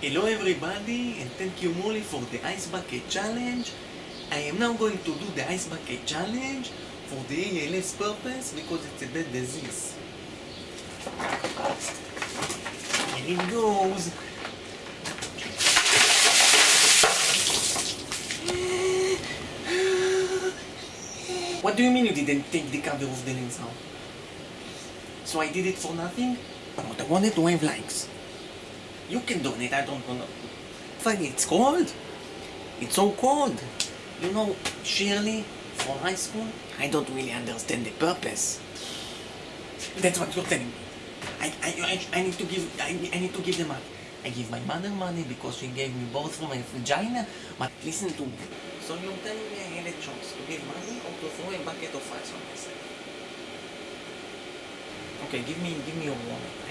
Hello everybody and thank you Molly for the ice bucket challenge. I am now going to do the ice bucket challenge for the ALS purpose because it's a bad disease. Here it goes. What do you mean you didn't take the cover of the lens out? So I did it for nothing? But I wanted to have likes. You can donate, I don't know. Fuck, it's cold. It's so cold. You know, Shirley, for high school, I don't really understand the purpose. That's what you're telling me. I, I, I, need to give, I, I need to give them up. I give my mother money because she gave me both from my vagina, but listen to me. So you're telling me I had a choice to give money or to throw a bucket of ice on myself? Okay, give me, give me your wallet.